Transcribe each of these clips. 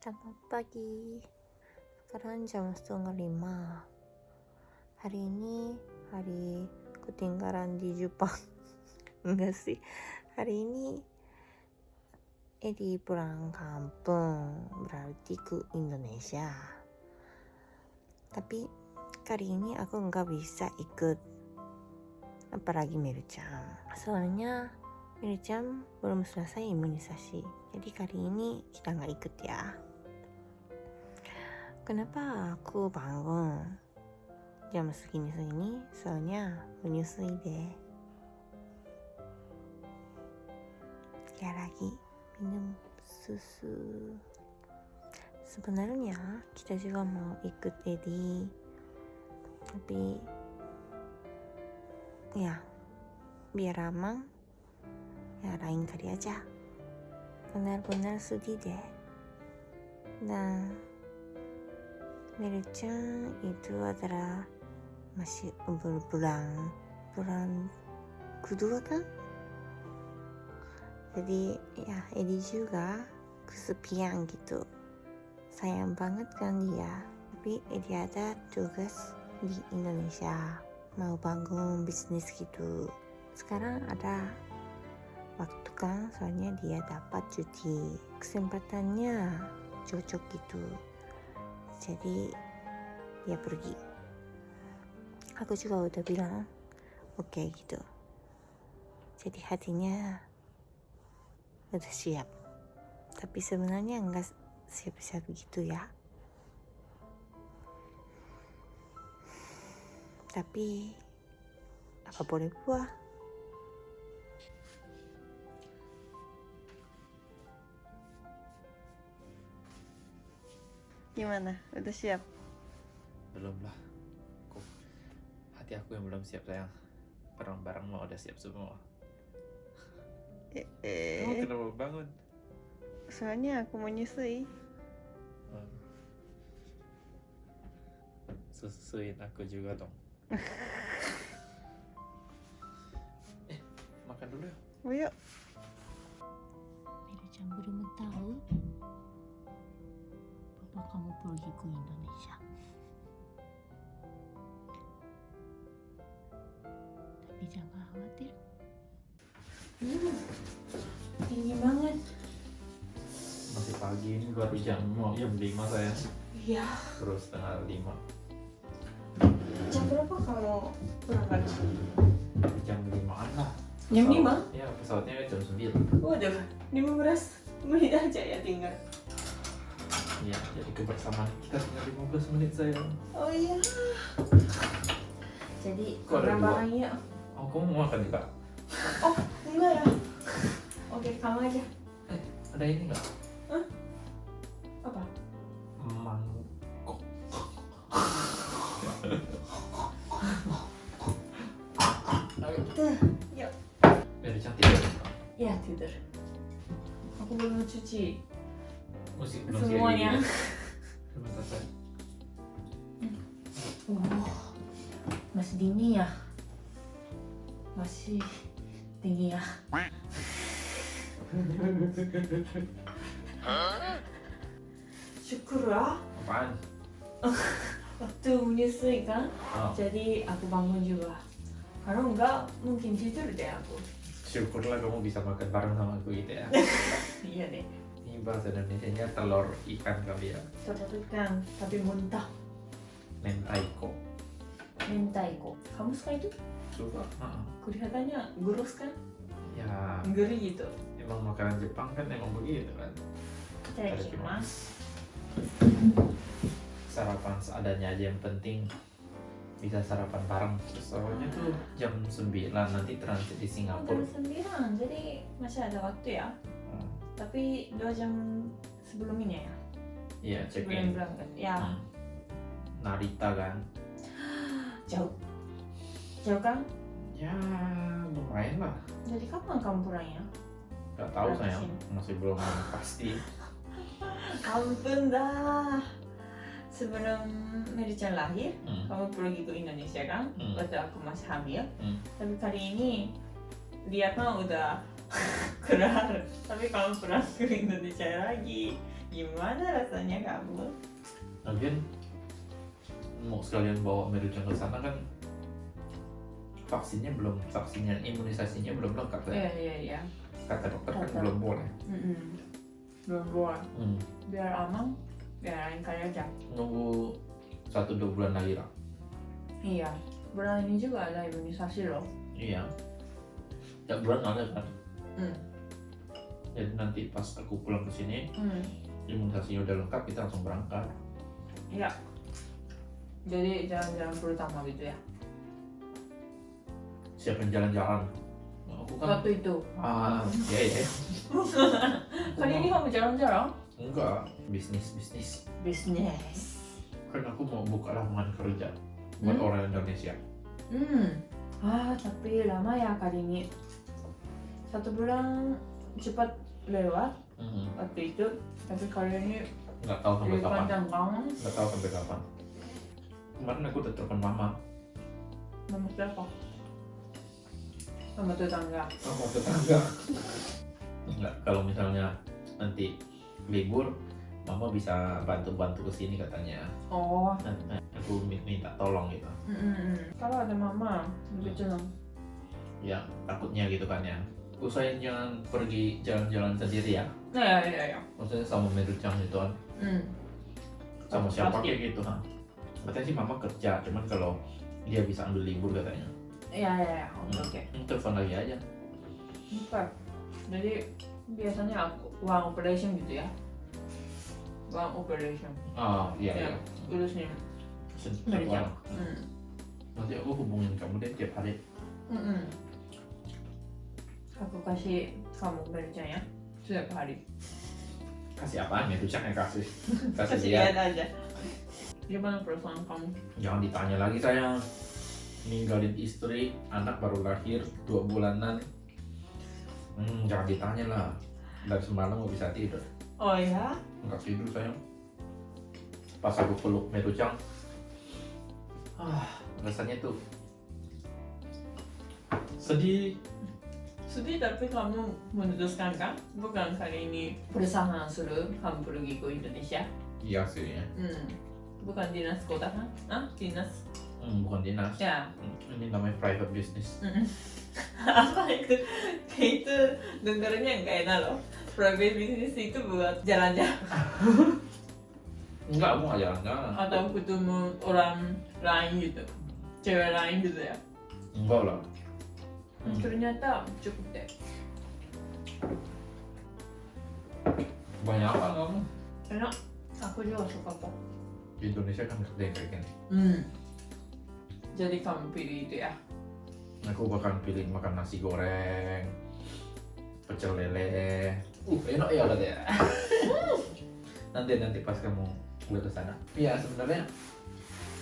Selamat pagi. Sekarang jam setengah lima. Hari ini hari ketinggalan di Jepang. Enggak sih. Hari ini Edi pulang kampung berarti ke Indonesia. Tapi kali ini aku nggak bisa ikut. Apalagi Miru-chan. Soalnya Miru-chan belum selesai imunisasi. Jadi kali ini kita nggak ikut ya. Kenapa aku bangun jam segini-segini? Soalnya menyusui deh. Ya lagi minum susu. Sebenarnya kita juga mau ikut Edi, tapi ya biar aman, ya lain kali aja. Benar-benar sedih deh. Dan Miru-chan itu adalah masih umur bulan bulan kedua kan? Jadi ya Edi juga kesepian gitu. Sayang banget kan dia. Tapi Edi ada tugas di Indonesia. Mau bangun bisnis gitu. Sekarang ada waktu kan soalnya dia dapat cuti. Kesempatannya cocok gitu jadi dia pergi. Aku juga udah bilang oke okay, gitu. Jadi hatinya udah siap. Tapi sebenarnya enggak siap-siap gitu ya. Tapi apa boleh buat Gimana? Udah siap? Belum lah. Kok hati aku yang belum siap sayang. Barang-barang mau udah siap semua. Eh, Kamu eh. kenapa bangun? soalnya aku mau nyusui. Hmm. Susuin aku juga dong. eh, makan dulu ya. Oh, yuk. Miru-chan belum tahu ke Indonesia. Tapi jangan khawatir. Hmm. Tinggi banget. Masih pagi ini baru jam mau jam 5 saya. Iya. Terus setengah 5. Jam berapa kamu berangkat? Jam 5 lah. Jam lima? Iya, pesawatnya jam 9. Waduh, 15 menit aja ya tinggal. Iya, jadi kebersamaan kita tinggal 15 menit sayang. Oh iya. Jadi ada dua? barangnya. Oh, kamu mau makan juga? Oh, enggak ya. Oke, kamu aja. Eh, ada ini nggak? Apa? Mangkok. Tuh, yuk. biar cantik ya. Ya, tidur. Aku belum cuci Musik semuanya. Selesai. Uh, masih dingin ya? Masih tinggi ya? Syukur ya. Apaan? Waktu menyusui kan, Oh, jadi aku bangun juga. Kalau enggak, mungkin tidur deh aku. syukurlah kamu bisa makan bareng sama aku gitu ya. Iya deh. Bahasa Indonesia-nya telur ikan kali ya. Telur ikan, tapi muntah. Mentaiko. Mentaiko. Kamu suka itu? Suka? Heeh. Kelihatannya gurus kan? Ya, Gurih gitu. emang makanan Jepang kan emang begitu kan. Itadakimasu. Sarapan seadanya aja yang penting bisa sarapan bareng. Soalnya tuh jam 9 nanti transit di Singapura. Jam 9, jadi masih ada waktu ya. Tapi dua jam sebelum ini ya? Iya, check in. berangkat. Ya, Hmm. Narita kan. jauh. Jauh kan? Ya, lumayan lah. Jadi kapan kamu pulangnya? Gak tahu sih? masih belum pasti. Ampun dah. Sebelum Mary-chan lahir, Hmm. kamu pergi ke Indonesia kan? Hmm. Waktu aku masih hamil. Hmm. Tapi kali ini dia kan udah keluar. Tapi kamu pulang ke Indonesia lagi. Gimana rasanya kamu? Lagian mau sekalian bawa Merucang ke sana kan vaksinnya belum vaksinnya imunisasinya belum lengkap ya. Iya iya iya. Kata dokter kan Kata. belum boleh. Mm-mm. Belum boleh. Hmm. Biar aman, biar lain kali aja. Nunggu satu dua bulan lagi lah. Iya. Bulan ini juga ada imunisasi loh. Iya. Tiap bulan ada kan. Hmm. Jadi nanti pas aku pulang ke sini Hmm. imunisasinya udah lengkap kita langsung berangkat. Iya. Jadi jalan-jalan pertama gitu ya. Siapin jalan-jalan. Aku kan Waktu itu. ah ya ya. Kali ini kamu jalan-jalan? enggak bisnis bisnis. Bisnis. Kan aku mau buka lapangan kerja buat Hmm? orang Indonesia. Hmm. Ah, tapi lama ya kali ini. Satu bulan cepat lewat Hmm. waktu itu. Tapi kali ini Nggak tahu sampai kapan. Nggak tahu sampai kapan. Kemarin aku udah telepon mama. Mama siapa? Mama tetangga. Mama tetangga. Enggak, kalau misalnya nanti libur, mama bisa bantu-bantu ke sini katanya. Oh. Nah, nah, aku mi- minta tolong gitu. Mm-mm. Kalau ada mama, lebih tenang. Ya, takutnya gitu kan ya. Usahain jangan pergi jalan-jalan sendiri ya. Nah, ya, ya, ya. Maksudnya sama Merucang gitu kan. Hmm. Sama Oh, siapa kayak gitu. Nah. Katanya sih mama kerja, cuman kalau dia bisa ambil libur katanya. Ya, ya, ya. Oke, oke. Hmm, Telepon lagi aja. Oke. Jadi biasanya aku uang operation gitu ya. Uang operation. Ah, iya Ya. iya. Urusin. Sen- Merucang. Hmm. Nanti aku hubungin kamu deh tiap hari. Mm-mm. Aku kasih kamu kerja ya setiap hari. Kasih apaan ya? Yang kasih. Kasih Kasih lihat. lihat aja. Gimana perasaan kamu? Jangan ditanya lagi sayang. Ninggalin istri, anak baru lahir dua bulanan. Hmm, jangan ditanya lah. Dari semalam nggak bisa tidur. Oh ya? Nggak tidur sayang. Pas aku peluk Merucang, ah, rasanya tuh sedih. Sedih tapi kamu memutuskan kan? Bukan kali ini berusaha suruh kamu pergi ke Indonesia. Iya sih ya. Hmm. Bukan dinas kota kan? Ah, dinas. Hmm, bukan dinas. Ya. Hmm, Ini namanya private business. Mm-mm. Apa itu? Itu dengarnya nggak enak loh. Private business itu buat jalan-jalan Enggak, aku nggak jalan-jalan. atau ketemu orang lain gitu, cewek lain gitu ya. Enggak lah. Hmm. Ternyata cukup deh. Banyak apa kamu? Enak. Aku juga suka kok. Di Indonesia kan gede kayak gini. Hmm. Jadi kamu pilih itu ya? Aku bakal pilih makan nasi goreng, pecel lele. Uh, enak ya udah ya. nanti nanti pas kamu udah ke sana. Iya sebenarnya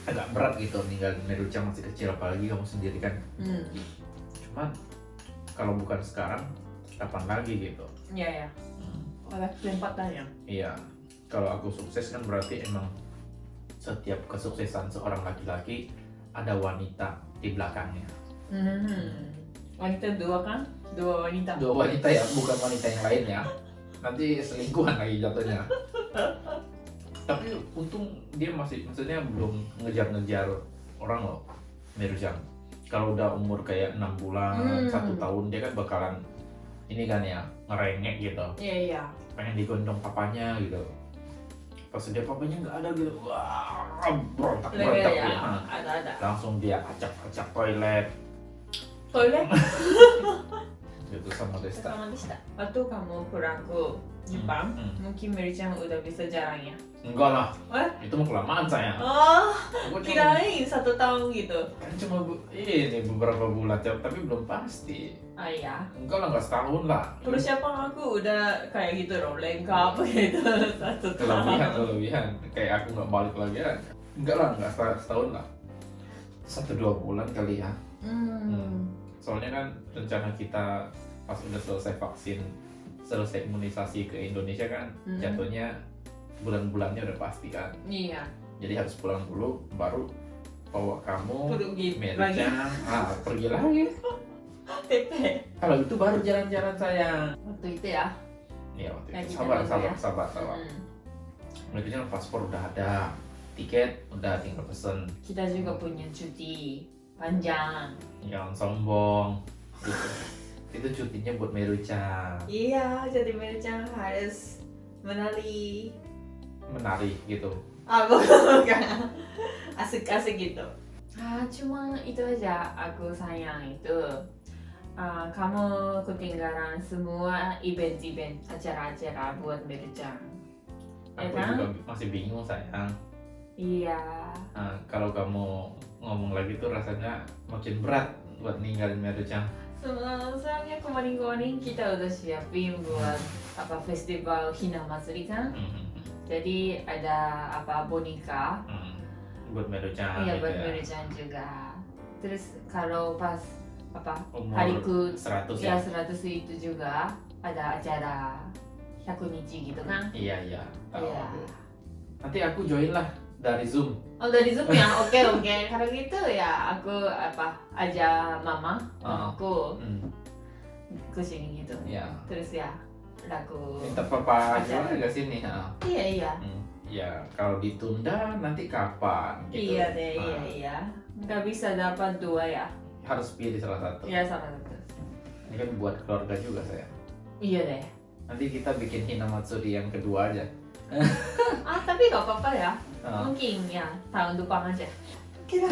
agak berat gitu ninggalin Merucang masih kecil apalagi kamu sendiri kan. Hmm. Cuman kalau bukan sekarang kapan lagi gitu. Iya ya. Ada kesempatan ya. Iya. Kalau aku sukses kan berarti emang setiap kesuksesan seorang laki-laki ada wanita di belakangnya. Hmm. Wanita dua kan? Dua wanita. dua wanita ya bukan wanita yang lain ya nanti selingkuhan lagi jatuhnya tapi untung dia masih maksudnya belum ngejar-ngejar orang loh Mirjam kalau udah umur kayak enam bulan Hmm. satu tahun dia kan bakalan ini kan ya ngerengek gitu Iya iya. pengen digendong papanya gitu pas dia papanya nggak ada gitu wah berontak berontak ya. dia Ada ada. langsung dia acak-acak toilet Toilet. gitu sama Desta Sama Desta. Waktu kamu pulang ke Jepang, Hmm, hmm. mungkin Mary-chan udah bisa jalan ya? enggak lah What? itu mau kelamaan saya Oh, Aku satu tahun gitu. kan cuma bu, ini beberapa bulan tapi tapi belum pasti Ah ya. enggak lah enggak setahun lah Persiapan aku udah kayak gitu loh, lengkap gitu satu kelebihan tahun. kelebihan kayak aku nggak balik lagi ya enggak lah enggak setahun, lah satu dua bulan kali ya Hmm. soalnya kan rencana kita pas udah selesai vaksin selesai imunisasi ke Indonesia kan Hmm. jatuhnya bulan-bulannya udah pasti kan Iya. jadi harus pulang dulu baru bawa kamu. Merica ah pergi lagi kalau itu baru jalan-jalan sayang Waktu itu ya. Iya waktu Lagi itu sabar jalan sabar ya? sabar sabar Hmm. Paspor udah ada, tiket udah tinggal pesen. Kita juga punya cuti panjang. Jangan sombong. Itu, itu cutinya buat Meru-chan. Iya, jadi Mel-chan harus menari. Menari gitu. Ah, bukan, bukan. Asik-asik gitu. Ah, cuma itu aja aku sayang itu. Ah, kamu ketinggalan semua event-event acara-acara buat Mel-chan. Ya Aku kan? juga masih bingung sayang. Iya. Nah, kalau kamu ngomong lagi tuh rasanya makin berat buat ninggalin Meru-chan. Soalnya soalnya kemarin-kemarin kita udah siapin buat apa festival Hina Matsuri kan. Hmm, Jadi ada apa boneka hmm. Buat Meru-chan Iya gitu buat ya. Merican juga. Terus kalau pas apa Umur hariku 100 ya ya? 100 itu juga ada acara 100 nichi gitu kan. Iya, iya. Tahu Iya. aku. Nanti aku join lah dari Zoom. Oh dari Zoom ya, oke oke. Kalau gitu ya aku apa aja mama, Ah. mamaku Hmm. ke sini gitu. Iya. Terus ya aku Minta papa juga ke sini. ha. iya iya Hmm. Ya, kalau ditunda nanti kapan? Gitu. iya deh Nah, iya iya nggak bisa dapat dua ya Harus pilih salah satu. iya salah satu Ini kan buat keluarga juga saya. iya deh Nanti kita bikin Hinamatsuri yang kedua aja. ah tapi nggak apa-apa ya mungkin ya tahun depan aja Kira.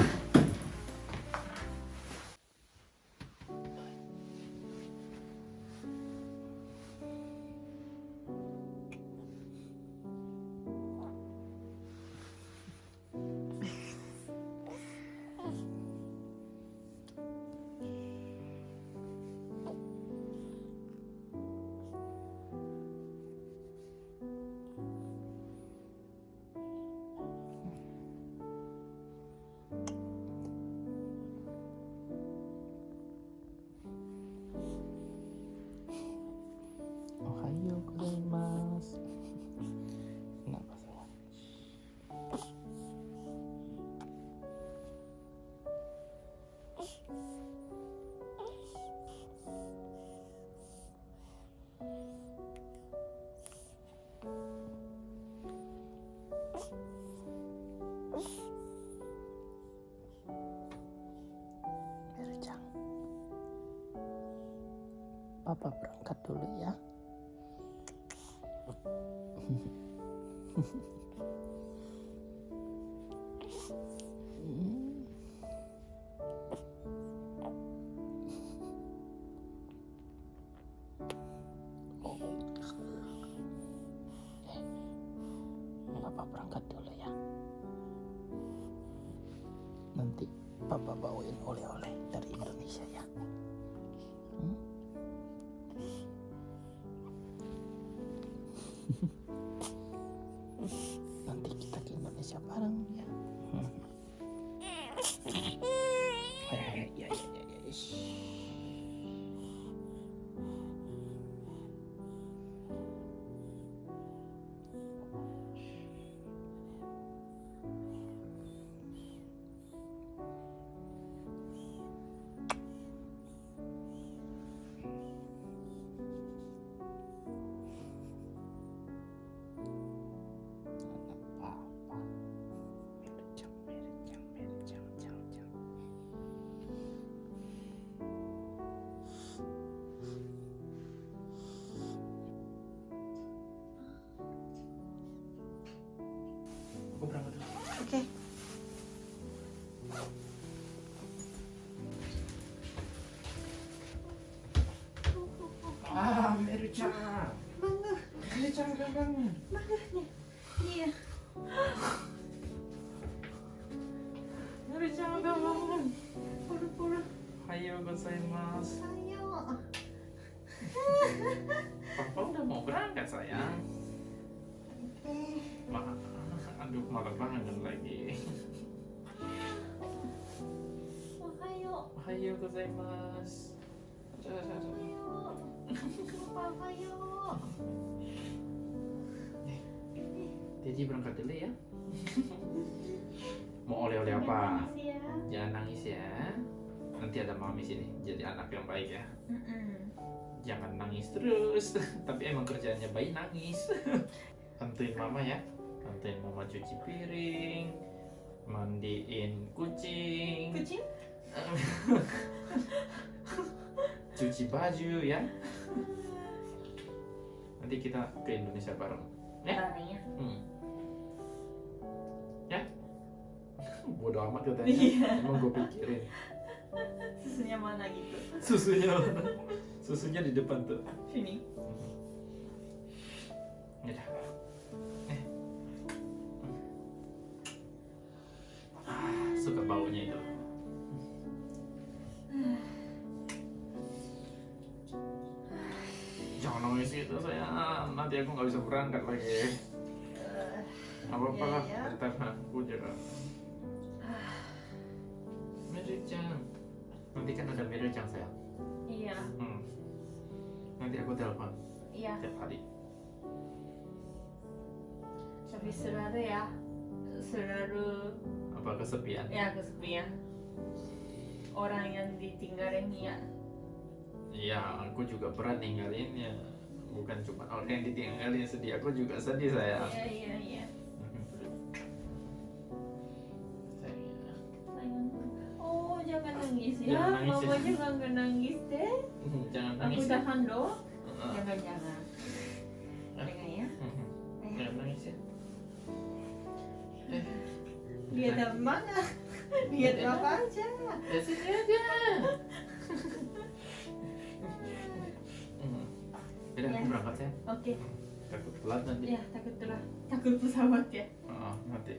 Papa berangkat dulu ya. kita ke Indonesia Aku berangkat dulu. Oke. Ah, Meru-chan. Meru-chan udah bangun. Iya. Ohayo. Ohayo gozaimasu. Aduh, aduh, aduh. Ohayo. Deji berangkat dulu ya. Mau oleh-oleh apa? Ya. Jangan nangis ya. Nanti ada mami sini. Jadi anak yang baik ya. Jangan nangis terus. Tapi emang kerjaannya bayi nangis. Bantuin mama ya. Nanti mama cuci piring, mandiin kucing, kucing cuci baju ya. Nanti kita ke Indonesia bareng. Ya? barangnya Hmm. Ya? Bodoh amat katanya. Iya. Emang gue pikirin. susunya mana gitu Susunya mana? Susunya di depan tuh. sini Ya dah. Eh. Ah, suka baunya itu. Gitu sayang, nanti aku nggak bisa berangkat lagi. Apa apa lah, Iya, cerita sama aku juga. Nanti kan ada Merijang sayang. iya Hmm. Nanti aku telepon iya tiap hari. tapi selalu ya selalu Apa kesepian? ya kesepian orang yang ditinggalin ya Iya, aku juga pernah ninggalinnya. Bukan cuma orang yang ditinggalin sedih, aku juga sedih sayang. iya iya iya oh jangan nangis ya Jangan nangis mama ya. juga nggak nangis deh Jangan aku nangis. ya. tahan Heeh. jangan jangan jangan ya Mhm. Jangan nangis ya. dia mana dia ada apa aja Ya sini aja. Berangkat ya. oke Takut telat nanti. ya takut telah takut pesawat ya Heeh, nanti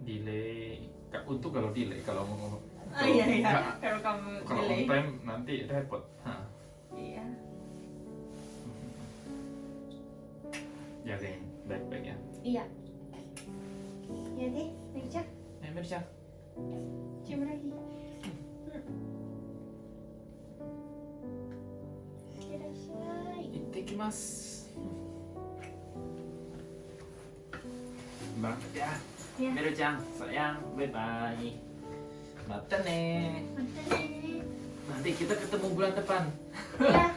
delay. Untuk kalau delay, kalau mau ah iya iya nggak- kalau kamu kalau on delay time nanti repot. Hah. iya Jagain baik-baik ya. iya ya deh Meja Eh, Mirza. cium lagi きます。Berangkat ya. Ya. Meru Chan, sayang, bye bye. Mata nih. Mata nih. Nanti kita ketemu bulan depan. ya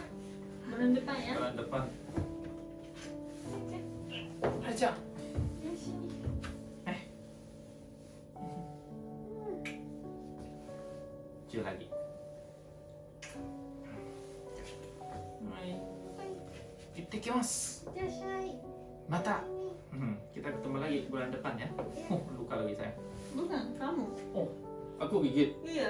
bulan depan ya Bulan depan. Aja. Itte kimasu. Irasai. Mata. Hmm, kita ketemu lagi bulan depan ya. Oh, luka lagi saya. bukan kamu Aku gigit. iya